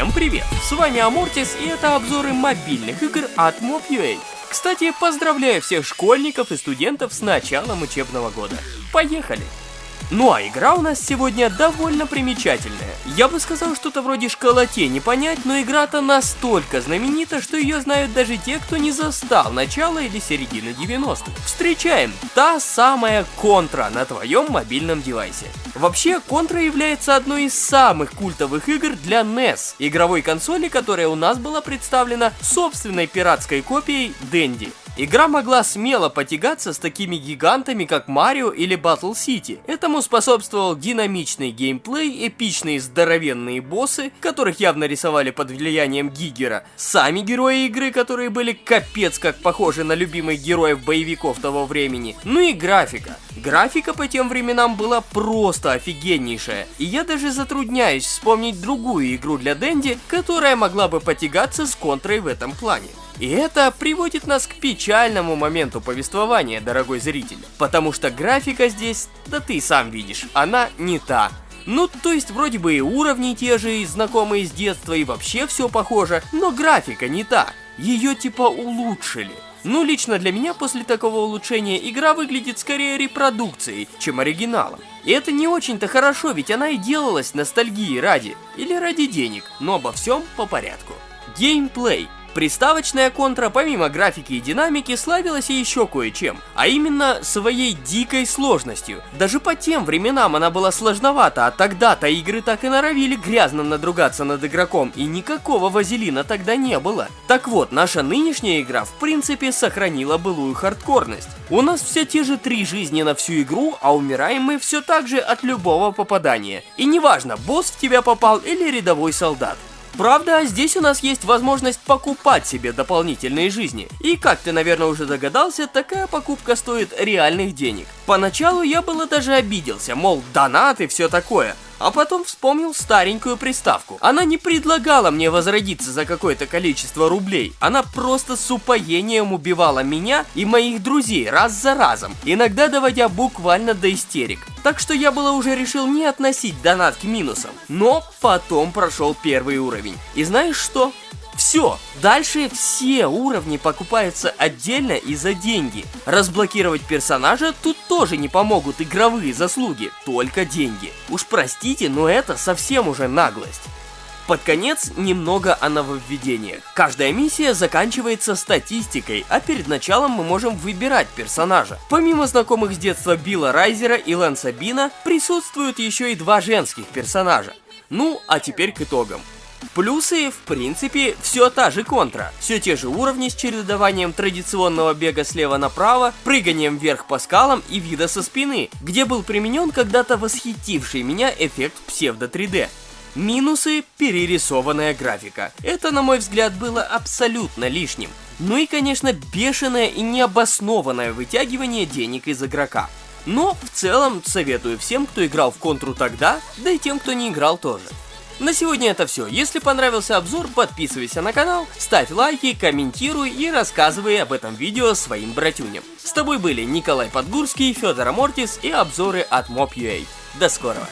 Всем привет! С вами Амортис и это обзоры мобильных игр от Mob.ua. Кстати, поздравляю всех школьников и студентов с началом учебного года. Поехали! Ну а игра у нас сегодня довольно примечательная. Я бы сказал что-то вроде школоте не понять, но игра-то настолько знаменита, что ее знают даже те, кто не застал начало или середины 90-х. Встречаем! Та самая Контра на твоем мобильном девайсе. Вообще, Контра является одной из самых культовых игр для NES, игровой консоли, которая у нас была представлена собственной пиратской копией Dendy. Игра могла смело потягаться с такими гигантами, как Марио или Battle City. Этому способствовал динамичный геймплей, эпичные здоровенные боссы, которых явно рисовали под влиянием Гигера, сами герои игры, которые были капец как похожи на любимых героев боевиков того времени, ну и графика. Графика по тем временам была просто офигеннейшая, и я даже затрудняюсь вспомнить другую игру для Дэнди, которая могла бы потягаться с контрой в этом плане. И это приводит нас к печальному моменту повествования, дорогой зритель. Потому что графика здесь, да ты сам видишь, она не та. Ну, то есть вроде бы и уровни те же, и знакомые с детства, и вообще все похоже, но графика не та. Ее типа улучшили. Ну, лично для меня после такого улучшения игра выглядит скорее репродукцией, чем оригиналом. И это не очень-то хорошо, ведь она и делалась ностальгии ради, или ради денег, но обо всем по порядку. Геймплей. Приставочная контра, помимо графики и динамики, славилась и еще кое-чем, а именно своей дикой сложностью. Даже по тем временам она была сложновата, а тогда-то игры так и норовили грязно надругаться над игроком, и никакого вазелина тогда не было. Так вот, наша нынешняя игра в принципе сохранила былую хардкорность. У нас все те же три жизни на всю игру, а умираем мы все так же от любого попадания. И неважно, босс в тебя попал или рядовой солдат. Правда, здесь у нас есть возможность покупать себе дополнительные жизни. И как ты, наверное, уже догадался, такая покупка стоит реальных денег. Поначалу я было даже обиделся, мол, донат и все такое. А потом вспомнил старенькую приставку. Она не предлагала мне возродиться за какое-то количество рублей. Она просто с упоением убивала меня и моих друзей раз за разом, иногда доводя буквально до истерик. Так что я было уже решил не относить донат к минусам. Но потом прошел первый уровень. И знаешь что? Все, дальше все уровни покупаются отдельно и за деньги. Разблокировать персонажа тут тоже не помогут игровые заслуги, только деньги. Уж простите, но это совсем уже наглость. Под конец немного о нововведениях. Каждая миссия заканчивается статистикой, а перед началом мы можем выбирать персонажа. Помимо знакомых с детства Билла Райзера и Лэнса Бина, присутствуют еще и два женских персонажа. Ну, а теперь к итогам. Плюсы, в принципе, все та же контра. Все те же уровни с чередованием традиционного бега слева направо, прыганием вверх по скалам и вида со спины, где был применен когда-то восхитивший меня эффект псевдо 3D. Минусы – перерисованная графика. Это, на мой взгляд, было абсолютно лишним. Ну и, конечно, бешеное и необоснованное вытягивание денег из игрока. Но в целом советую всем, кто играл в контру тогда, да и тем, кто не играл тоже. На сегодня это все. Если понравился обзор, подписывайся на канал, ставь лайки, комментируй и рассказывай об этом видео своим братюням. С тобой были Николай Подгурский, Федор Амортис и обзоры от Mob.ua. До скорого!